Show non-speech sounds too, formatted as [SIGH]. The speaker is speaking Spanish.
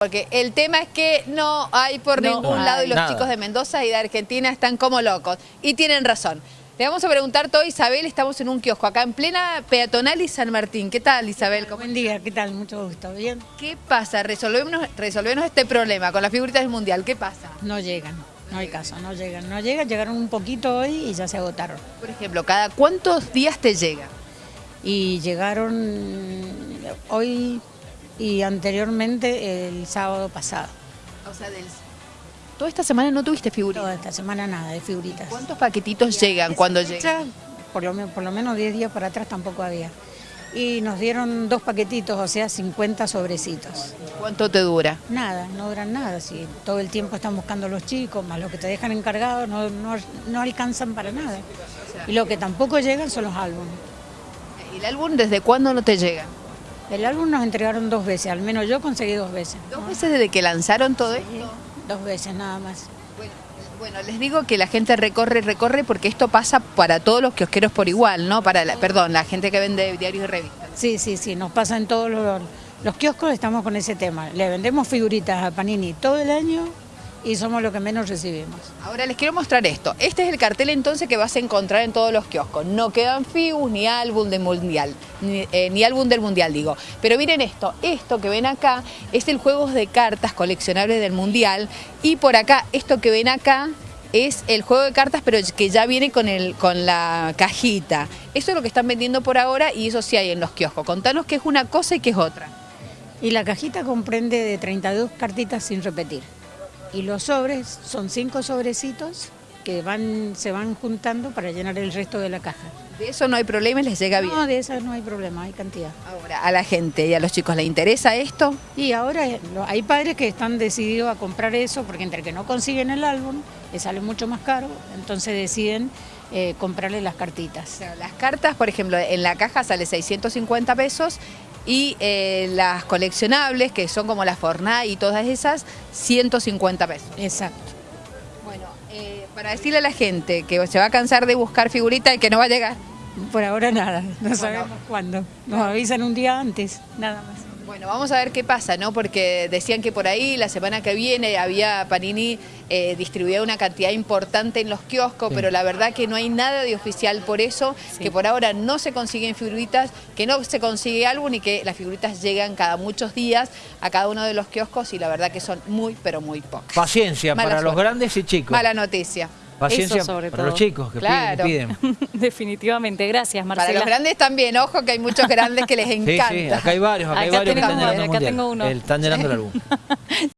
Porque el tema es que no hay por No ningún hay lado y los nada. chicos de Mendoza y de Argentina están como locos. Y tienen razón. Le vamos a preguntar todo, Isabel, estamos en un kiosco acá en plena peatonal y San Martín. ¿Qué tal, Isabel? ¿Cómo- Buen día, ¿qué tal? Mucho gusto. ¿Bien? ¿Qué pasa? Resolvemos, resolvemos este problema con las figuritas del Mundial. ¿Qué pasa? No llegan, no hay caso, no llegan. No llegan, llegaron un poquito hoy y ya se agotaron. Por ejemplo, ¿cada cuántos días te llega? Y llegaron hoy y anteriormente el sábado pasado. O sea, del... Toda esta semana no tuviste Toda figuritas. esta semana nada de figuritas. ¿Cuántos paquetitos llegan cuando llegan? Por lo, por lo menos 10 días para atrás tampoco había. Y nos dieron dos paquetitos, o sea, 50 sobrecitos. ¿Cuánto te dura? Nada, no duran nada. Si todo el tiempo están buscando los chicos, más lo que te dejan encargado, no, no, no alcanzan para nada. Y lo que tampoco llegan son los álbumes. ¿Y el álbum desde cuándo no te llega? El álbum nos entregaron dos veces, al menos yo conseguí dos veces. ¿Dos veces desde que lanzaron todo esto? Dos veces nada más. Bueno, bueno, les digo que la gente recorre, recorre porque esto pasa para todos los kiosqueros por igual, ¿no? Para, la, perdón, la gente que vende diarios y revistas. Sí, sí, sí, nos pasa en todos los, los kioscos, estamos con ese tema. Le vendemos figuritas a Panini todo el año y somos los que menos recibimos. Ahora les quiero mostrar esto. Este es el cartel entonces que vas a encontrar en todos los kioscos. No quedan figus ni álbum del mundial, ni, eh, ni álbum del mundial digo. Pero miren esto, esto que ven acá es el juego de cartas coleccionables del mundial y por acá, esto que ven acá es el juego de cartas pero que ya viene con, el, con la cajita. Eso es lo que están vendiendo por ahora y eso sí hay en los kioscos. Contanos qué es una cosa y qué es otra. Y la cajita comprende de 32 cartitas sin repetir. Y los sobres son cinco sobrecitos que van, se van juntando para llenar el resto de la caja. De eso no hay problema y les llega bien. No, de esas no hay problema, hay cantidad. Ahora, a la gente y a los chicos, ¿les interesa esto? Y ahora eh, hay padres que están decididos a comprar eso porque entre que no consiguen el álbum, les sale mucho más caro, entonces deciden eh, comprarle las cartitas. O sea, las cartas, por ejemplo, en la caja sale 650 pesos y eh, las coleccionables, que son como las Fortnite y todas esas, 150 pesos. Exacto. Bueno, eh, para decirle a la gente que se va a cansar de buscar figuritas y que no va a llegar. Por ahora nada, no sabemos cuándo. Nos avisan un día antes, nada más. Bueno, vamos a ver qué pasa, ¿no? Porque decían que por ahí la semana que viene había Panini eh, distribuía una cantidad importante en los kioscos, pero la verdad que no hay nada de oficial por eso, que por ahora no se consiguen figuritas, que no se consigue álbum y que las figuritas llegan cada muchos días a cada uno de los kioscos y la verdad que son muy, pero muy pocas. Paciencia Mala para los grandes y chicos. Mala noticia. Paciencia Eso sobre para todo. los chicos que Claro. piden. piden. [LAUGHS] Definitivamente, gracias Para Marcela. los grandes también, ojo que hay muchos grandes que les encanta. sí, acá hay varios, acá, hay varios que están llenando el mundial. tengo uno. El- Están llenando el álbum. [LAUGHS]